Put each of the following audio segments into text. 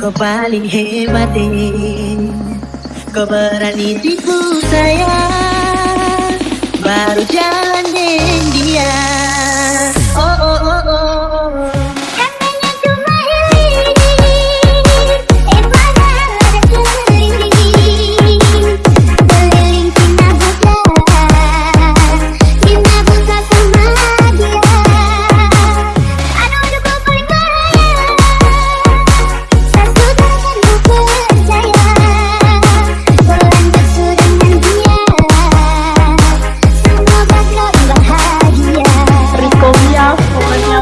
Kau paling hebat Kau berani tipu saya Baru jalan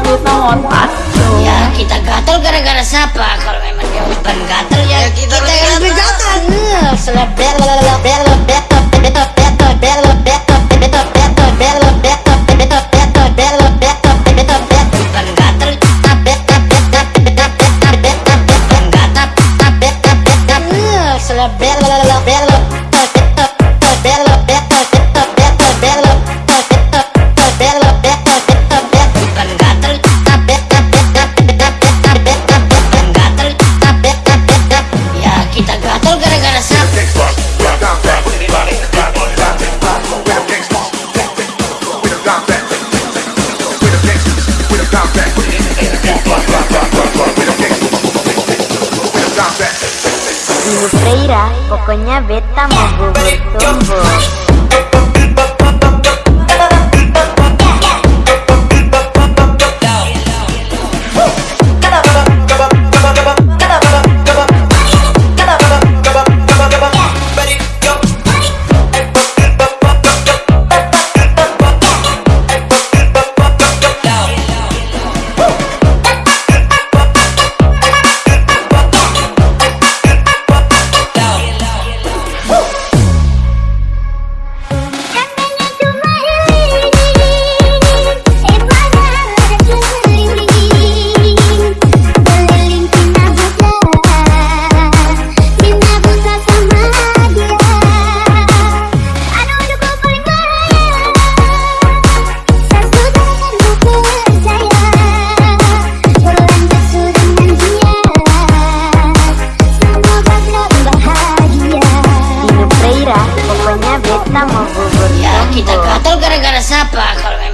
beta montas Ya kita gatel gara-gara siapa? Kalau memang dia bukan gatel ya, kita, yang gatel. Selebel, bel, bel, beto, beto, beto, bel, beto, beto, beto, bel, beto, beto, beto, bel, beto, beto, beto. Bukan gatel, tapi, tapi, tapi, Ibu Freira pokoknya beta mau bubur tumbuh kita mau bubur. Ya kita gatal gara-gara siapa kalau